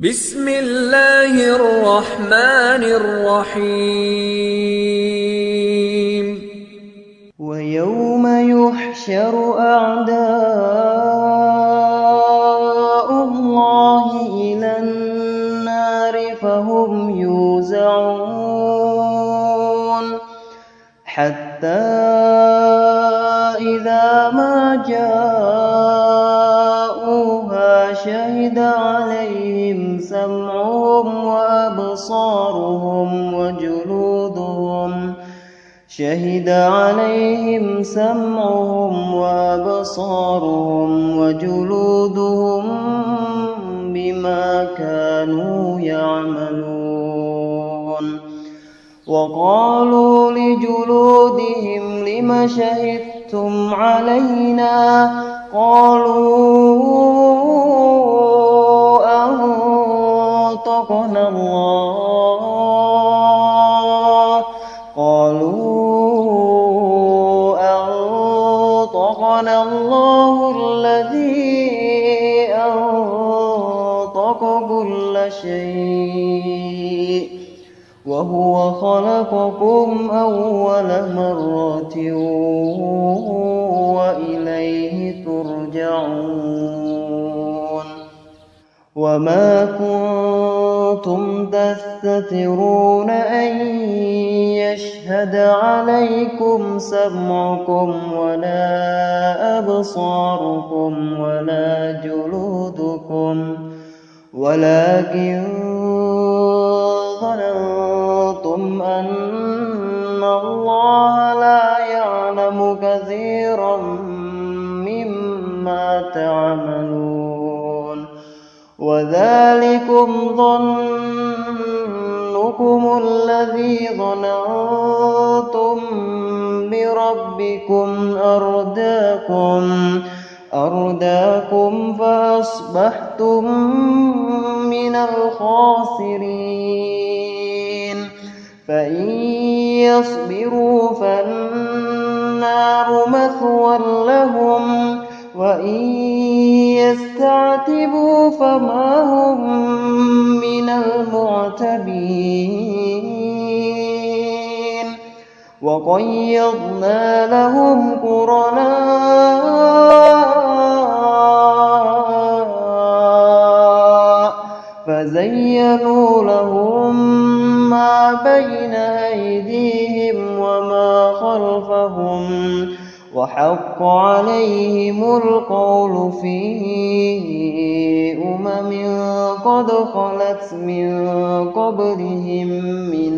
بسم الله الرحمن الرحيم. ويوم يحشر أعداء الله إلى النار فهم يوزعون حتى عليهم سمعهم وأبصارهم وجلودهم شهد عليهم سمعهم وأبصارهم وجلودهم بما كانوا يعملون وقالوا لجلودهم لم شهدتم علينا قالوا أنطقنا الله. قالوا أنطقنا الله الذي أنطق كل شيء. وهو خلقكم أول مرة وإليه ترجعون. وما كنتم تستترون أن يشهد عليكم سمعكم ولا أبصاركم ولا جلودكم ولكن ظننتم أن الله لا يعلم كثيرا مما تعملون وذلكم ظنكم الذي ظننتم بربكم أرداكم أرداكم فأصبحتم من الخاسرين. فإن يصبروا فالنار مثوى لهم وإن يستعتبوا فما هم من المعتبين. وقيضنا لهم قرناء فزينوا لهم ما بين أيديهم وما خلفهم وحق عليهم القول في أمم قد خلت من قبلهم من